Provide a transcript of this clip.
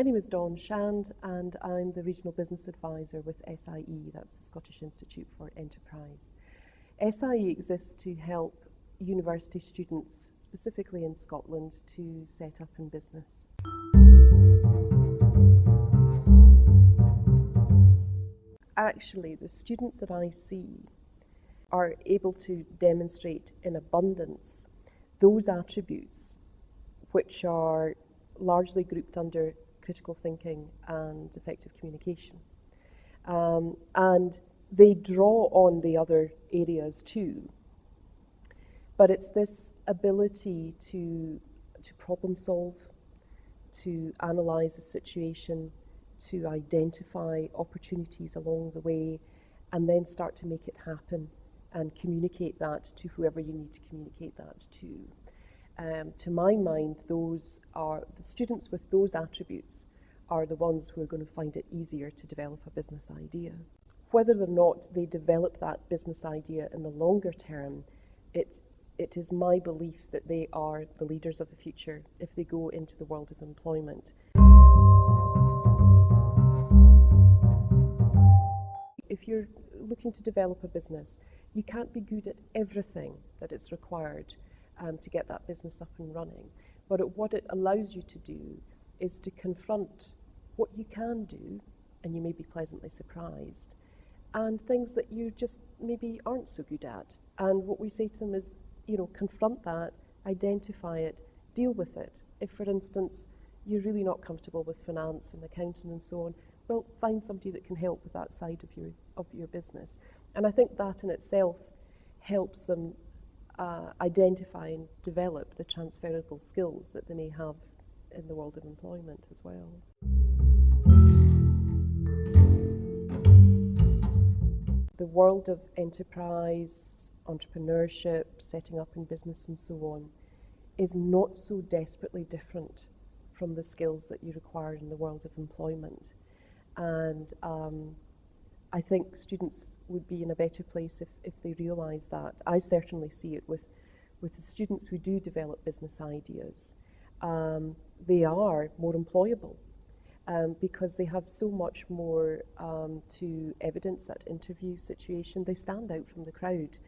My name is Dawn Shand and I'm the Regional Business Advisor with SIE, that's the Scottish Institute for Enterprise. SIE exists to help university students, specifically in Scotland, to set up in business. Actually, the students that I see are able to demonstrate in abundance those attributes which are largely grouped under critical thinking and effective communication. Um, and they draw on the other areas too. But it's this ability to, to problem solve, to analyze a situation, to identify opportunities along the way, and then start to make it happen and communicate that to whoever you need to communicate that to. Um, to my mind, those are the students with those attributes are the ones who are going to find it easier to develop a business idea. Whether or not they develop that business idea in the longer term, it, it is my belief that they are the leaders of the future if they go into the world of employment. If you're looking to develop a business, you can't be good at everything that is required um, to get that business up and running. But it, what it allows you to do is to confront what you can do, and you may be pleasantly surprised, and things that you just maybe aren't so good at. And what we say to them is, you know, confront that, identify it, deal with it. If, for instance, you're really not comfortable with finance and accounting and so on, well, find somebody that can help with that side of your, of your business. And I think that in itself helps them uh, identify and develop the transferable skills that they may have in the world of employment as well. The world of enterprise, entrepreneurship, setting up in business and so on is not so desperately different from the skills that you require in the world of employment. And um, I think students would be in a better place if, if they realise that. I certainly see it with, with the students who do develop business ideas. Um, they are more employable um, because they have so much more um, to evidence at interview situation. They stand out from the crowd.